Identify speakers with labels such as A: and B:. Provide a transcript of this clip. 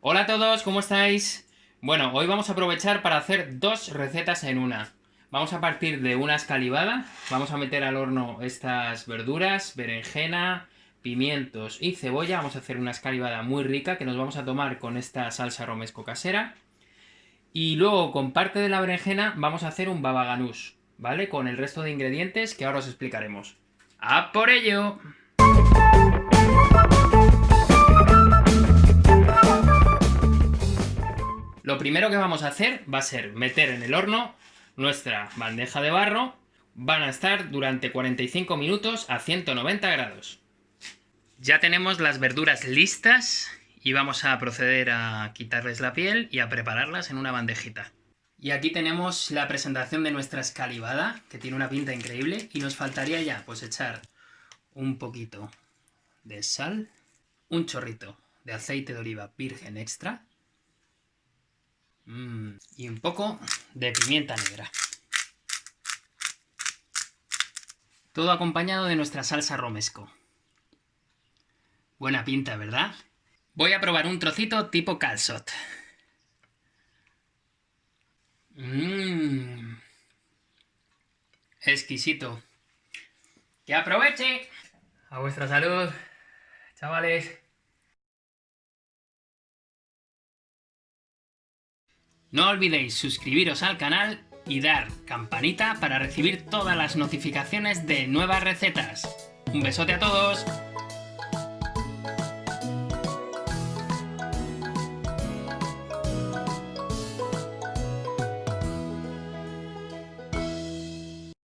A: Hola a todos, ¿cómo estáis? Bueno, hoy vamos a aprovechar para hacer dos recetas en una. Vamos a partir de una escalivada, vamos a meter al horno estas verduras, berenjena, pimientos y cebolla. Vamos a hacer una escalivada muy rica que nos vamos a tomar con esta salsa romesco casera. Y luego con parte de la berenjena vamos a hacer un baba ganoush, ¿vale? Con el resto de ingredientes que ahora os explicaremos. ¡A por ello! Lo primero que vamos a hacer va a ser meter en el horno nuestra bandeja de barro. Van a estar durante 45 minutos a 190 grados. Ya tenemos las verduras listas y vamos a proceder a quitarles la piel y a prepararlas en una bandejita. Y aquí tenemos la presentación de nuestra escalivada, que tiene una pinta increíble, y nos faltaría ya pues echar un poquito de sal, un chorrito de aceite de oliva virgen extra, Mm, y un poco de pimienta negra. Todo acompañado de nuestra salsa romesco. Buena pinta, ¿verdad? Voy a probar un trocito tipo calzot. Mmm. Exquisito. ¡Que aproveche! A vuestra salud, chavales. No olvidéis suscribiros al canal y dar campanita para recibir todas las notificaciones de nuevas recetas. ¡Un besote a todos!